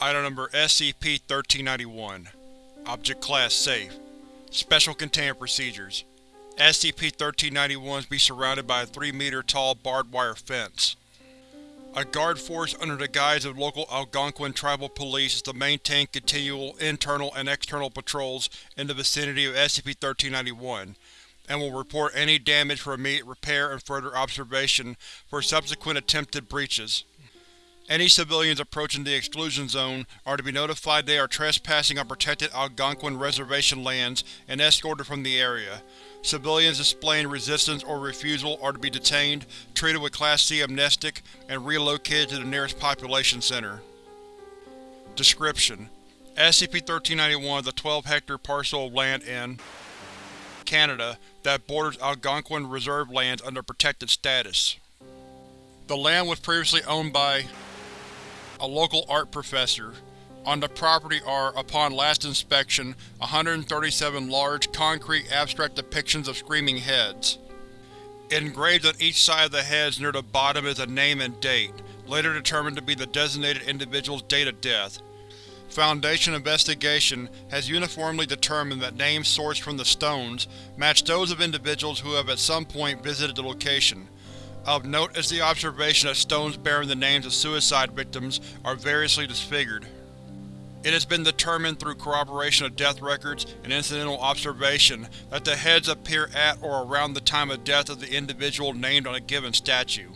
Item number SCP-1391 Object Class Safe Special Containment Procedures SCP-1391 be surrounded by a 3-meter tall barbed wire fence. A guard force under the guise of local Algonquin tribal police is to maintain continual internal and external patrols in the vicinity of SCP-1391, and will report any damage for immediate repair and further observation for subsequent attempted breaches. Any civilians approaching the exclusion zone are to be notified they are trespassing on protected Algonquin Reservation lands and escorted from the area. Civilians displaying resistance or refusal are to be detained, treated with Class C amnestic, and relocated to the nearest population center. Description: SCP-1391 is a 12-hectare parcel of land in Canada that borders Algonquin Reserve lands under protected status. The land was previously owned by a local art professor. On the property are, upon last inspection, 137 large, concrete abstract depictions of screaming heads. Engraved on each side of the heads near the bottom is a name and date, later determined to be the designated individual's date of death. Foundation investigation has uniformly determined that names sourced from the stones match those of individuals who have at some point visited the location. Of note is the observation that stones bearing the names of suicide victims are variously disfigured. It has been determined through corroboration of death records and incidental observation that the heads appear at or around the time of death of the individual named on a given statue.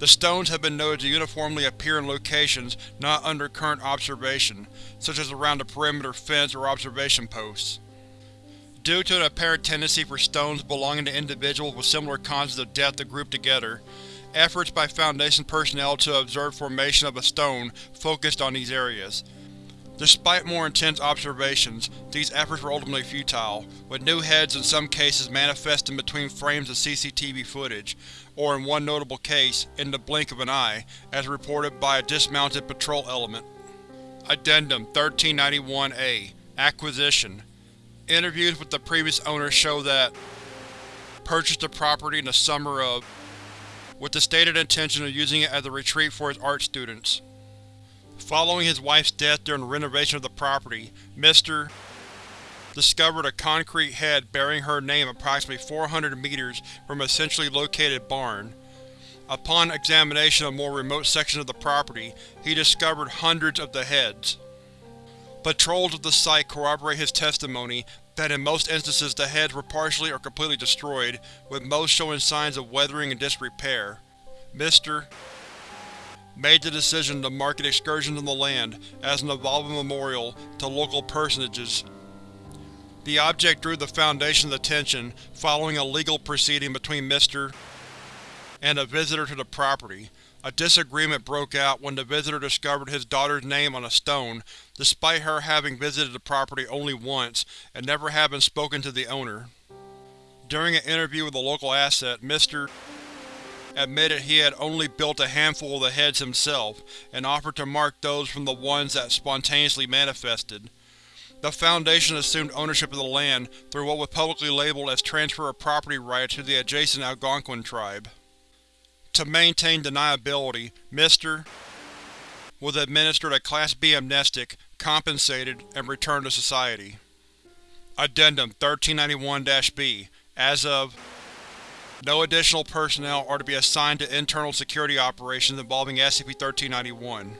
The stones have been noted to uniformly appear in locations not under current observation, such as around a perimeter fence or observation posts. Due to an apparent tendency for stones belonging to individuals with similar causes of death to group together, efforts by Foundation personnel to observe formation of a stone focused on these areas. Despite more intense observations, these efforts were ultimately futile, with new heads in some cases manifesting between frames of CCTV footage, or in one notable case, in the blink of an eye, as reported by a dismounted patrol element. Addendum 1391-A Acquisition Interviews with the previous owner show that purchased the property in the summer of with the stated intention of using it as a retreat for his art students. Following his wife's death during the renovation of the property, Mr. discovered a concrete head bearing her name approximately 400 meters from a centrally located barn. Upon examination of more remote sections of the property, he discovered hundreds of the heads. Patrols of the site corroborate his testimony that in most instances the heads were partially or completely destroyed, with most showing signs of weathering and disrepair. Mr. made the decision to market excursions on the land as an evolving memorial to local personages. The object drew the Foundation's attention following a legal proceeding between Mr. and a visitor to the property. A disagreement broke out when the visitor discovered his daughter's name on a stone, despite her having visited the property only once and never having spoken to the owner. During an interview with a local asset, Mr. admitted he had only built a handful of the heads himself, and offered to mark those from the ones that spontaneously manifested. The Foundation assumed ownership of the land through what was publicly labeled as transfer of property rights to the adjacent Algonquin tribe. To maintain deniability, Mr. was administered a Class B amnestic, compensated, and returned to society. Addendum 1391-B As of no additional personnel are to be assigned to internal security operations involving SCP-1391.